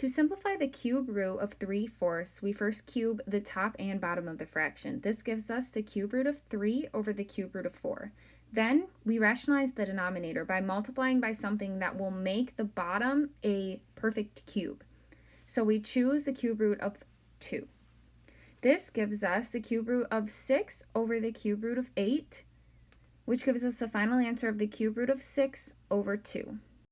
To simplify the cube root of 3 fourths, we first cube the top and bottom of the fraction. This gives us the cube root of 3 over the cube root of 4. Then we rationalize the denominator by multiplying by something that will make the bottom a perfect cube. So we choose the cube root of 2. This gives us the cube root of 6 over the cube root of 8, which gives us the final answer of the cube root of 6 over 2.